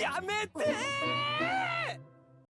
やめて